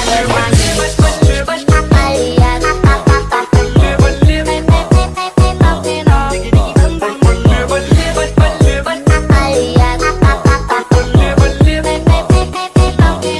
Another one